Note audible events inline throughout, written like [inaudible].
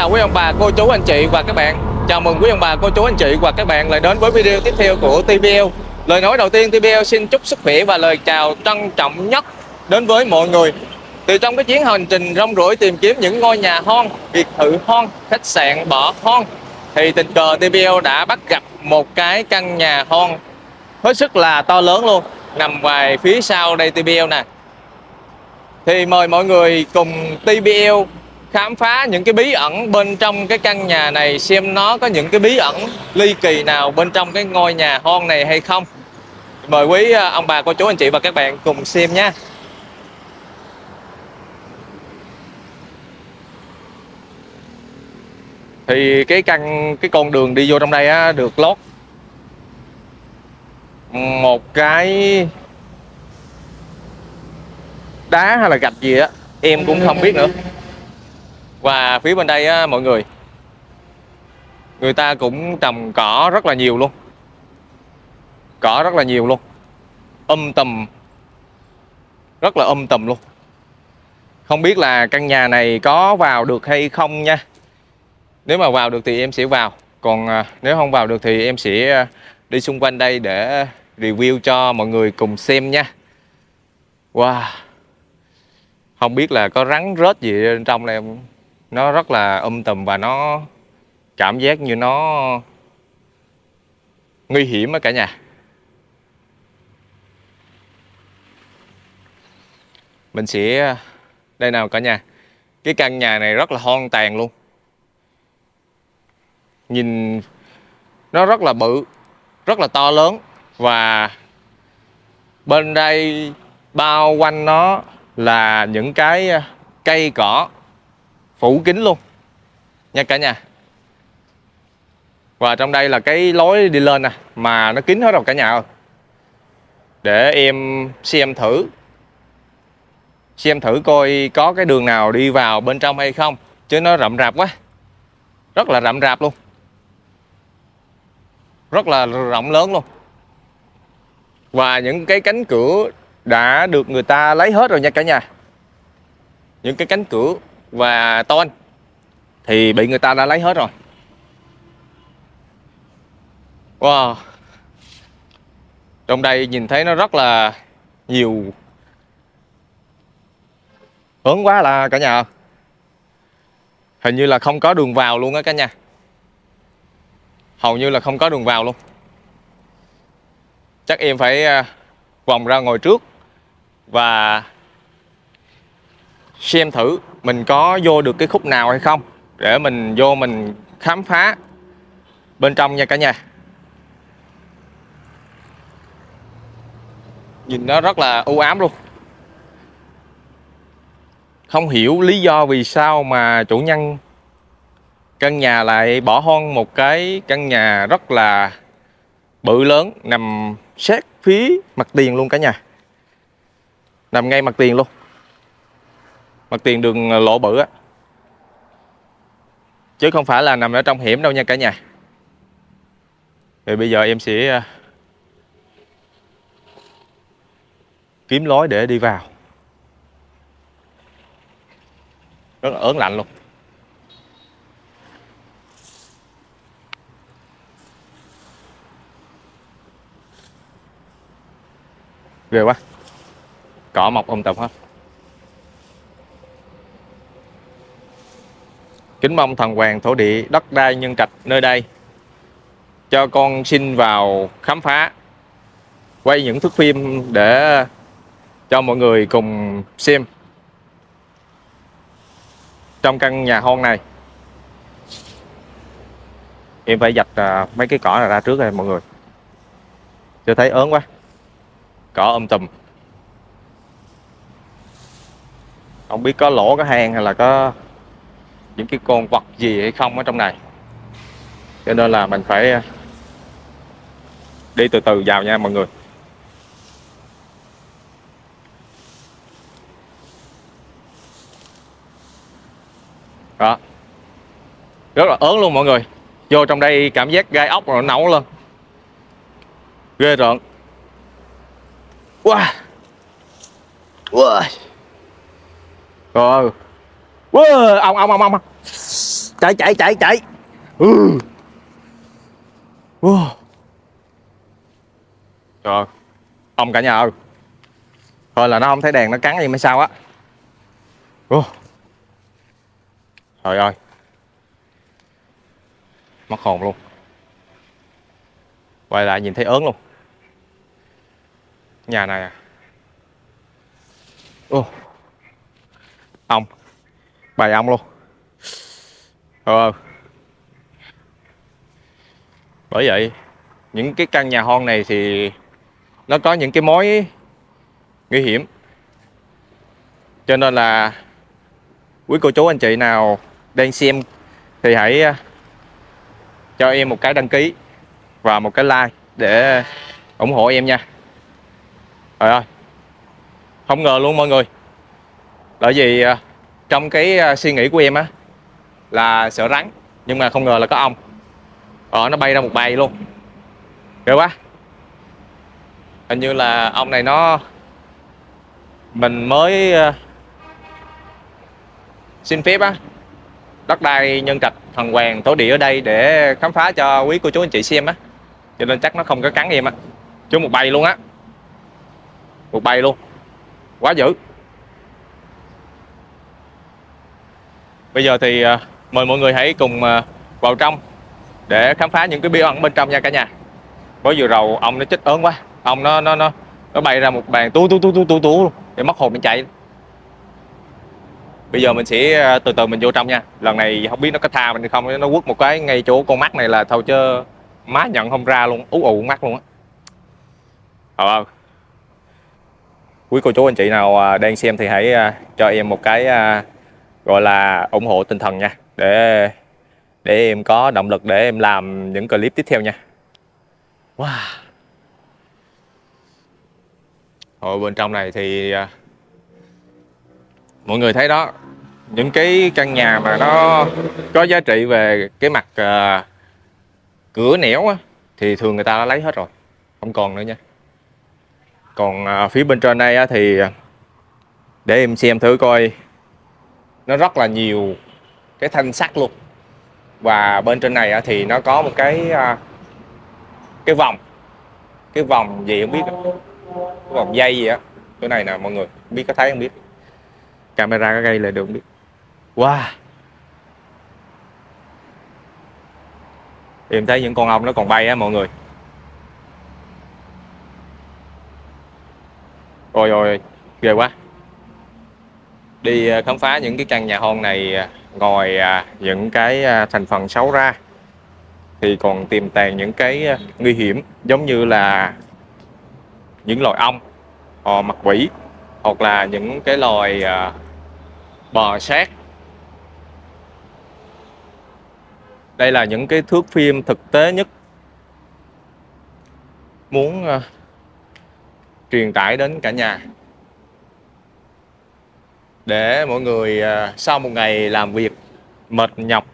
chào quý ông bà, cô chú, anh chị và các bạn. Chào mừng quý ông bà, cô chú, anh chị và các bạn lại đến với video tiếp theo của TBL Lời nói đầu tiên TBL xin chúc sức khỏe và lời chào trân trọng nhất đến với mọi người. Từ trong cái chuyến hành trình rong ruổi tìm kiếm những ngôi nhà hon, biệt thự hon, khách sạn bỏ hon Thì tình cờ TBL đã bắt gặp một cái căn nhà hon hết sức là to lớn luôn Nằm ngoài phía sau đây TBL nè. Thì mời mọi người cùng TBL khám phá những cái bí ẩn bên trong cái căn nhà này, xem nó có những cái bí ẩn ly kỳ nào bên trong cái ngôi nhà hon này hay không. Mời quý à, ông bà, cô chú, anh chị và các bạn cùng xem nha. Thì cái căn, cái con đường đi vô trong đây á, được lót một cái đá hay là gạch gì á, em cũng không biết nữa và phía bên đây á, mọi người người ta cũng trồng cỏ rất là nhiều luôn. Cỏ rất là nhiều luôn. Um tùm rất là um tùm luôn. Không biết là căn nhà này có vào được hay không nha. Nếu mà vào được thì em sẽ vào. Còn à, nếu không vào được thì em sẽ à, đi xung quanh đây để review cho mọi người cùng xem nha. Wow. Không biết là có rắn rết gì bên trong này không? Nó rất là um tùm và nó cảm giác như nó nguy hiểm á cả nhà. Mình sẽ, đây nào cả nhà. Cái căn nhà này rất là hoang tàn luôn. Nhìn nó rất là bự, rất là to lớn và bên đây bao quanh nó là những cái ờ, cây cỏ phủ kín luôn. Nha cả nhà. Và trong đây là cái lối đi lên nè, mà nó kín hết rồi cả nhà ơi. Để em xem thử. Xem thử coi có cái đường nào đi vào bên trong hay không, chứ nó rậm rạp quá. Rất là rậm rạp luôn. Rất là rộng lớn luôn. Và những cái cánh cửa đã được người ta lấy hết rồi nha cả nhà. Những cái cánh cửa và tôn, thì bị người ta đã lấy hết rồi. Wow. Trong đây nhìn thấy nó rất là nhiều. Ớn quá là cả nhà. Hình như là không có đường vào luôn á cả nhà. Hầu như là không có đường vào luôn. Chắc em phải à, vòng ra ngồi trước và xem thử mình có vô được cái khúc nào hay không? Để mình vô mình khám phá bên trong nha cả nhà. Nhìn nó rất là u ám luôn. Không hiểu lý do vì sao mà chủ nhân căn nhà lại bỏ hoang một cái căn nhà rất là bự lớn nằm sát phía mặt tiền luôn cả nhà. Nằm ngay mặt tiền luôn mặt tiền đường ờ, lộ bự á. Chứ không phải là nằm ở trong hiểm đâu nha cả nhà. Thì bây giờ em sẽ ờ, kiếm lối để đi vào. Rất là ớn lạnh luôn. Ghê quá. Cỏ mọc um tùm hết. Kính mong thần hoàng thổ địa đất đai nhân trạch nơi đây. Cho con xin vào khám phá, quay những thước phim để cho mọi người cùng xem trong căn nhà hôn này. Em phải dạch à, mấy cái cỏ này ra trước đây mọi người. Chưa thấy ớn quá. Cỏ ôm tùm. Không biết có lỗ, có hang hay là có những cái con vật gì hay không ở trong này. Cho nên là mình phải, đi từ từ vào nha mọi người. Đó. Rất là ớn luôn mọi người. Vô trong đây cảm giác gai ốc rồi nấu lên. Ghê rợn. Wow wow rồi wow ông ông ông ông chạy chạy chạy chạy. Ừ. wow. trời ông cả nhà ơi. Thôi là nó không thấy đèn, nó cắn gì mới sao á. Wow. trời ơi. Mất hồn luôn. Quay lại nhìn thấy ớn luôn. Nhà này à. Ô ông bài ong luôn. Ờ. Bởi vậy, những cái căn nhà hoang này thì nó có những cái mối nguy hiểm. Cho nên là quý cô chú anh chị nào đang xem thì hãy à, cho em một cái đăng ký và một cái like để ủng hộ em nha. Trời ơi. Không ngờ luôn mọi người. Bởi vì à, trong cái à, suy nghĩ của em á, là sợ rắn, nhưng mà không ngờ là có ong. Ờ nó bay ra một bầy luôn. Ghê quá. Hình như là ong này nó, mình mới à, xin phép á, đất đai nhân trạch thần hoàng tổ địa ở đây để khám phá cho quý cô chú anh chị xem á. Cho nên chắc nó không có cắn em á. Chứ một bầy luôn á. Một bầy luôn. Quá dữ. Bây giờ thì à, mời mọi người hãy cùng à, vào trong để khám phá những cái bí ẩn bên trong nha cả nhà. Có vừa rầu ông nó chết ớn quá, ông nó nó nó nó bay ra một bàn tú tú tú tú tú tú luôn để mất hồn mình chạy. Bây giờ mình sẽ à, từ từ mình vô trong nha. Lần này không biết nó có tha mình không, nó quất một cái ngay chỗ con mắt này là thôi chứ má nhận không ra luôn, ú ụ mắt luôn á. Ờ, ờ quý cô chú anh chị nào đang xem thì hãy cho em một cái gọi là ủng hộ tinh thần nha để để em có động lực để em làm những clip tiếp theo nha. Wow. Ở bên trong này thì à, mọi người thấy đó những cái căn nhà mà nó có giá trị về cái mặt uh, cửa nẻo á, thì thường người ta đã lấy hết rồi không còn nữa nha. Còn uh, phía bên trên đây á, thì để em xem thử coi nó rất là nhiều cái thanh sắt luôn. Và bên trên này thì nó có một cái à, cái vòng. Cái vòng gì không biết cái vòng dây gì á. Cái này nè, mọi người biết có thấy không biết. Camera có gây lại được không biết. Wow. Em thấy những con ong nó còn bay á mọi người. Rồi rồi ghê quá. Đi à, khám phá những cái căn nhà hoang này à, Ngoài à, những cái thành phần xấu ra, Thì còn tiềm tàng những cái nguy hiểm, Giống như là những loài ong, họ mặt quỷ, Hoặc là những cái loài bò sát. Đây là những cái thước phim thực tế nhất Muốn truyền tải đến cả nhà để mọi người à, sau một ngày làm việc mệt nhọc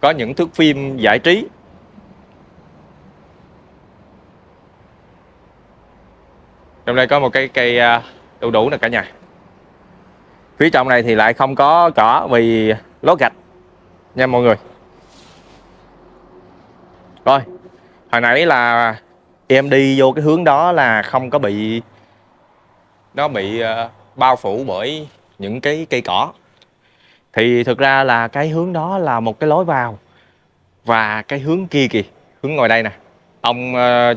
có những thước phim giải trí. Trong đây có một cái cây à, đu đủ nè cả nhà. Phía trong này thì lại không có cỏ vì lót gạch nha mọi người. Rồi hồi nãy là em đi vô cái hướng đó là không có bị nó bị uh, bao phủ bởi những cái cây cỏ. Thì thực ra là cái hướng đó là một cái lối vào và cái hướng kia kìa, hướng ngoài đây nè. Ông ờ,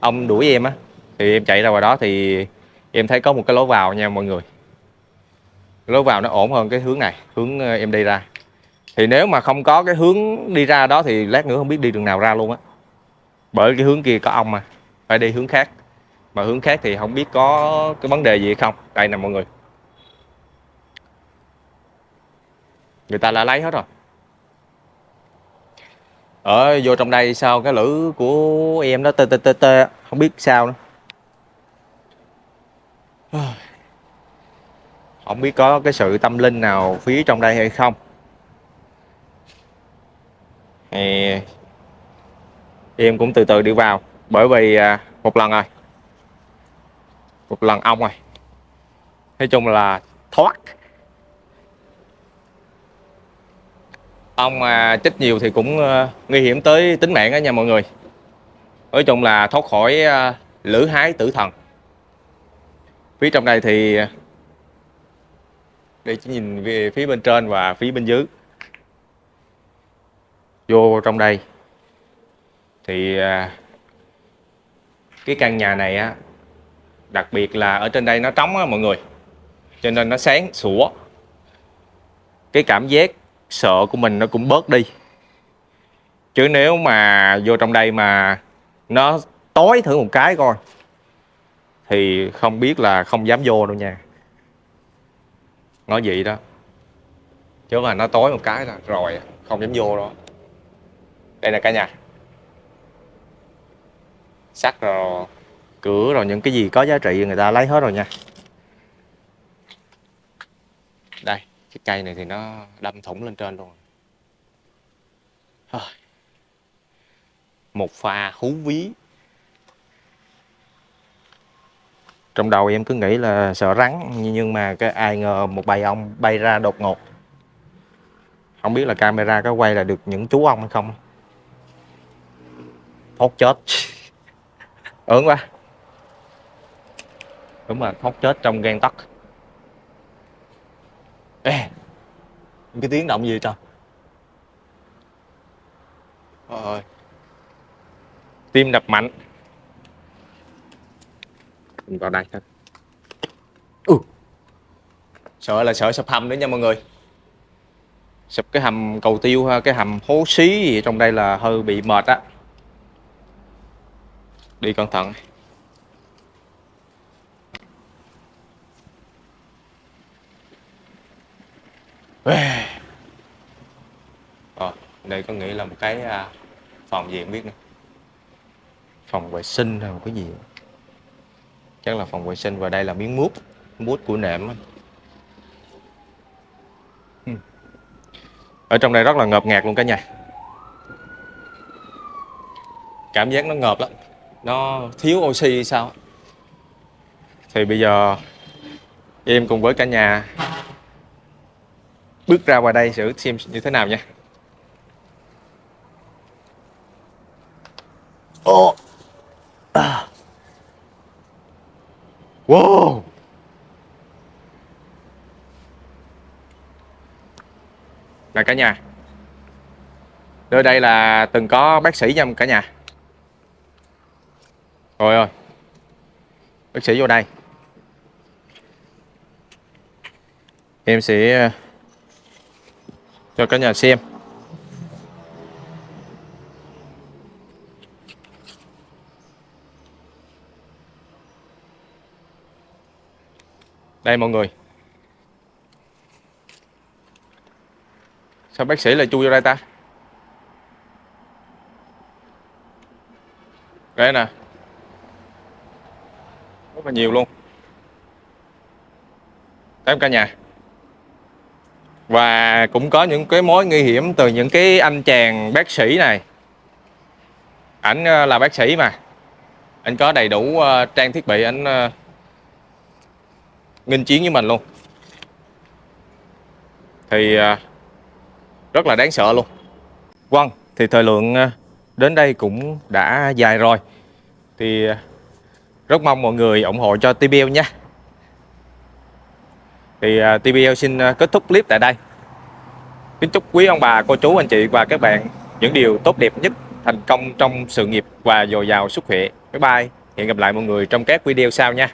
ông đuổi em á, thì em chạy ra ngoài đó thì em thấy có một cái lối vào nha mọi người. Lối vào nó ổn hơn cái hướng này, hướng ờ, em đi ra. Thì nếu mà không có cái hướng đi ra đó thì lát nữa không biết đi đường nào ra luôn á. Bởi cái hướng kia có ong mà, phải đi hướng khác mà hướng khác thì không biết có cái vấn đề gì hay không. Đây nè mọi người. Người ta đã lấy hết rồi. Ở vô trong đây sao cái lữ của em nó tê tê tê tê. Không biết sao nữa. [sighs] Không biết có cái sự tâm linh nào phía trong đây hay không. Thì em cũng từ từ đi vào. Bởi vì à, một lần rồi một lần ong rồi nói chung là thoát. Ong mà chích nhiều thì cũng à, nguy hiểm tới tính mạng đó nha mọi người. Nói chung là thoát khỏi à, lữ lửa hái tử thần. Phía trong đây thì à, để chỉ nhìn về phía bên trên và phía bên dưới. Vô trong đây thì cái căn nhà này á đặc biệt là ở trên đây nó trống á, mọi người. Cho nên nó sáng, sủa. Cái cảm giác sợ của mình nó cũng bớt đi. Chứ nếu mà vô trong đây mà nó tối thử một cái coi, thì không biết là không dám vô đâu nha. Nói vậy đó. Chứ mà nó tối một cái là rồi, không dám vô đó. Đây là cả nhà. Sắt rồi cửa rồi những cái gì có giá trị người ta lấy hết rồi nha. Đây cái cây này thì nó đâm thủng lên trên luôn. Một pha hú ví. Trong đầu em cứ nghĩ là sợ rắn nhưng mà cái ai ngờ một bầy ong bay ra đột ngột. Không biết là camera có quay là được những chú ong hay không. Thoát chết. [laughs] Ớn quá đúng là thoát chết trong gan tấc. Ê cái tiếng động gì trời ơi. Tim đập mạnh. Mình vào đây thôi. Ừ. sợ là sợ sập hầm nữa nha mọi người. Sập cái hầm cầu tiêu ha cái hầm hố xí gì trong đây là hơi bị mệt á. Đi cẩn thận Ờ, đây có nghĩa là một cái à, phòng gì không biết nữa? Phòng vệ sinh hay một cái gì? Chắc là phòng vệ sinh và đây là miếng mút mút của nệm ở trong đây rất là ngợp ngạt luôn cả nhà. Cảm giác nó ngợp lắm. Nó thiếu oxy sao thì bây giờ em cùng với cả nhà bước ra ngoài đây thử xem như thế nào nha Ồ. À. Wow. Là cả nhà. Nơi đây là từng có bác sĩ nha cả nhà. Rồi ơi. Bác sĩ vô đây. Em sẽ cho cả nhà xem. Đây, mọi người. Sao bác sĩ lại chui vô đây ta? Đây nè. Rất là nhiều luôn. tám cả nhà. Và cũng có những cái mối nguy hiểm từ những cái anh chàng bác sĩ này. Ảnh ờ, là bác sĩ mà. Anh có đầy đủ ờ, trang thiết bị anh ờ, nghiên chiến với mình luôn thì rất là đáng sợ luôn Vâng thì thời lượng đến đây cũng đã dài rồi thì rất mong mọi người ủng hộ cho TBL nha thì à, TBL xin à, kết thúc clip tại đây. Kính chúc quý ông bà, cô chú, anh chị và các bạn những điều tốt đẹp nhất, thành công trong sự nghiệp và dồi dào sức khỏe. Bye bye. Hẹn gặp lại mọi người trong các video sau nha.